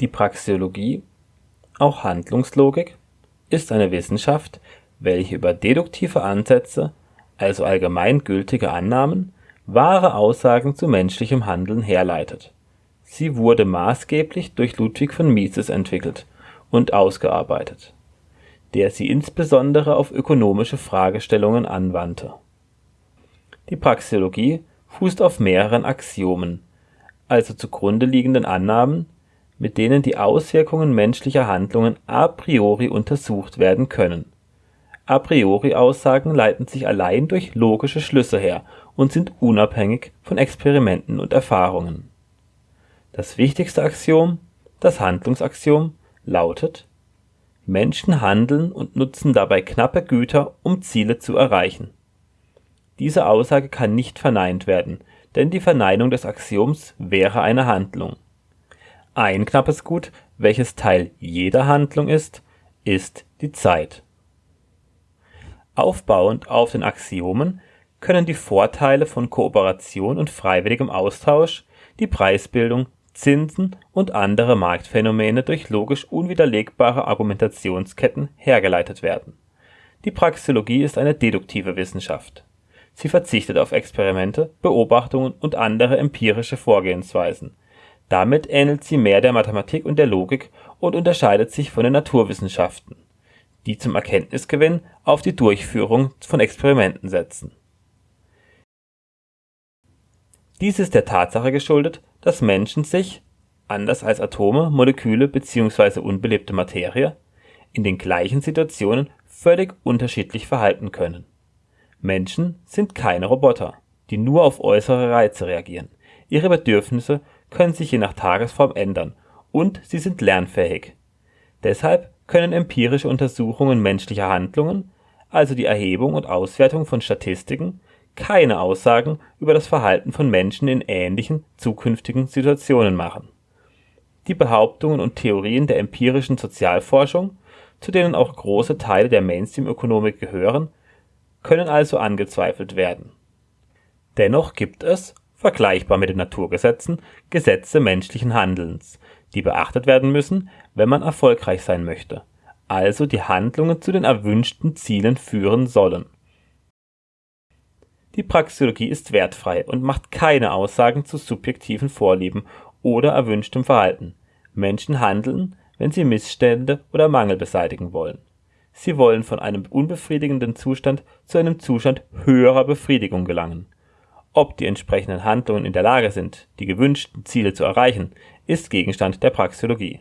Die Praxeologie, auch Handlungslogik, ist eine Wissenschaft, welche über deduktive Ansätze, also allgemeingültige Annahmen, wahre Aussagen zu menschlichem Handeln herleitet. Sie wurde maßgeblich durch Ludwig von Mises entwickelt und ausgearbeitet, der sie insbesondere auf ökonomische Fragestellungen anwandte. Die Praxeologie fußt auf mehreren Axiomen, also zugrunde liegenden Annahmen mit denen die Auswirkungen menschlicher Handlungen a priori untersucht werden können. A-priori-Aussagen leiten sich allein durch logische Schlüsse her und sind unabhängig von Experimenten und Erfahrungen. Das wichtigste Axiom, das Handlungsaxiom, lautet: Menschen handeln und nutzen dabei knappe Güter, um Ziele zu erreichen. Diese Aussage kann nicht verneint werden, denn die Verneinung des Axioms wäre eine Handlung ein knappes Gut, welches Teil jeder Handlung ist, ist die Zeit. Aufbauend auf den Axiomen können die Vorteile von Kooperation und freiwilligem Austausch, die Preisbildung, Zinsen und andere Marktphänomene durch logisch unwiderlegbare Argumentationsketten hergeleitet werden. Die Praxeologie ist eine deduktive Wissenschaft. Sie verzichtet auf Experimente, Beobachtungen und andere empirische Vorgehensweisen damit ähnelt sie mehr der Mathematik und der Logik und unterscheidet sich von den Naturwissenschaften, die zum Erkenntnisgewinn auf die Durchführung von Experimenten setzen. Dies ist der Tatsache geschuldet, dass Menschen sich – anders als Atome, Moleküle bzw. unbelebte Materie – in den gleichen Situationen völlig unterschiedlich verhalten können. Menschen sind keine Roboter, die nur auf äußere Reize reagieren. Ihre Bedürfnisse können sich je nach Tagesform ändern und sie sind lernfähig. Deshalb können empirische Untersuchungen menschlicher Handlungen, also die Erhebung und Auswertung von Statistiken, keine Aussagen über das Verhalten von Menschen in ähnlichen zukünftigen Situationen machen. Die Behauptungen und Theorien der empirischen Sozialforschung, zu denen auch große Teile der Mainstream-Ökonomik gehören, können also angezweifelt werden. Dennoch gibt es vergleichbar mit den Naturgesetzen, Gesetze menschlichen Handelns, die beachtet werden müssen, wenn man erfolgreich sein möchte, also die Handlungen zu den erwünschten Zielen führen sollen. Die Praxeologie ist wertfrei und macht keine Aussagen zu subjektiven Vorlieben oder erwünschtem Verhalten. Menschen handeln, wenn sie Missstände oder Mangel beseitigen wollen. Sie wollen von einem unbefriedigenden Zustand zu einem Zustand höherer Befriedigung gelangen ob die entsprechenden Handlungen in der Lage sind, die gewünschten Ziele zu erreichen, ist Gegenstand der Praxeologie.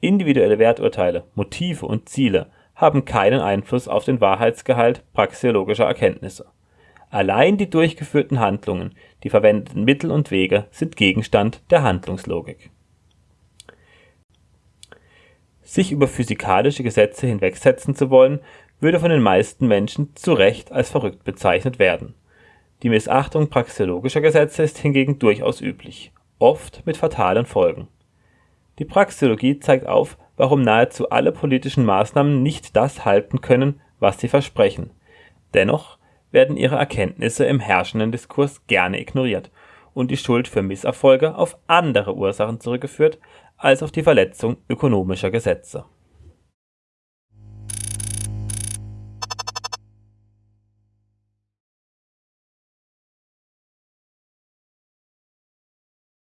Individuelle Werturteile, Motive und Ziele haben keinen Einfluss auf den Wahrheitsgehalt praxeologischer Erkenntnisse. Allein die durchgeführten Handlungen, die verwendeten Mittel und Wege sind Gegenstand der Handlungslogik. Sich über physikalische Gesetze hinwegsetzen zu wollen, würde von den meisten Menschen zu Recht als verrückt bezeichnet werden die Missachtung praxeologischer Gesetze ist hingegen durchaus üblich, oft mit fatalen Folgen. Die Praxeologie zeigt auf, warum nahezu alle politischen Maßnahmen nicht das halten können, was sie versprechen. Dennoch werden ihre Erkenntnisse im herrschenden Diskurs gerne ignoriert und die Schuld für Misserfolge auf andere Ursachen zurückgeführt als auf die Verletzung ökonomischer Gesetze